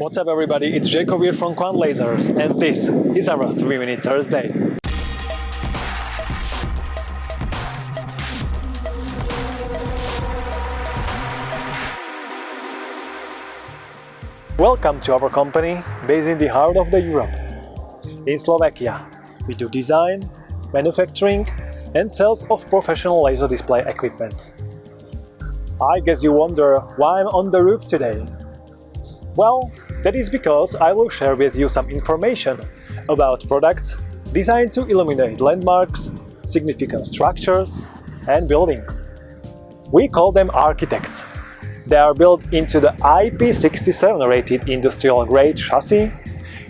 What's up everybody, it's Jacob here from Kvant Lasers and this is our 3 Minute Thursday. Welcome to our company based in the heart of the Europe. In Slovakia, we do design, manufacturing and sales of professional laser display equipment. I guess you wonder why I'm on the roof today. Well, that is because I will share with you some information about products designed to illuminate landmarks, significant structures and buildings. We call them architects. They are built into the IP67 rated industrial grade chassis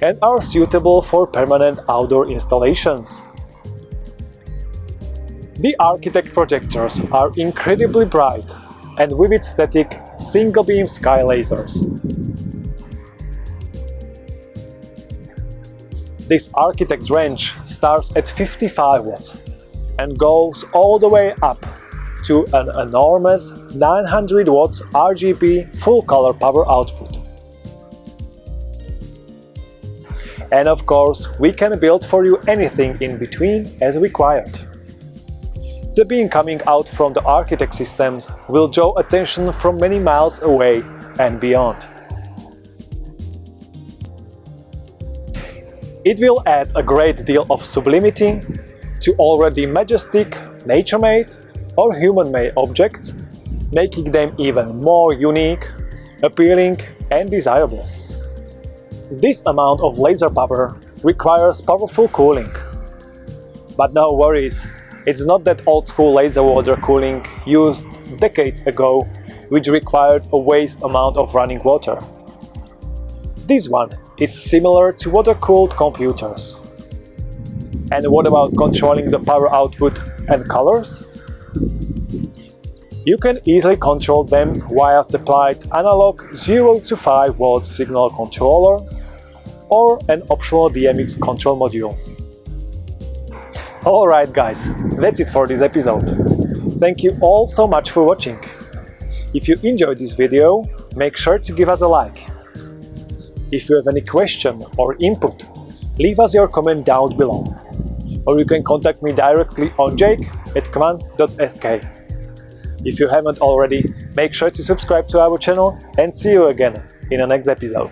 and are suitable for permanent outdoor installations. The architect projectors are incredibly bright and vivid static single-beam sky lasers. This architect range starts at 55 watts and goes all the way up to an enormous 900 watts RGB full color power output. And of course, we can build for you anything in between as required. The beam coming out from the architect systems will draw attention from many miles away and beyond. It will add a great deal of sublimity to already majestic, nature-made or human-made objects, making them even more unique, appealing and desirable. This amount of laser power requires powerful cooling. But no worries, it's not that old-school laser water cooling used decades ago, which required a waste amount of running water. This one is similar to water-cooled computers. And what about controlling the power output and colors? You can easily control them via supplied analog 0 to 5 volt signal controller or an optional DMX control module. Alright guys, that's it for this episode. Thank you all so much for watching. If you enjoyed this video, make sure to give us a like. If you have any question or input, leave us your comment down below. Or you can contact me directly on jake at kvant.sk. If you haven't already, make sure to subscribe to our channel and see you again in the next episode.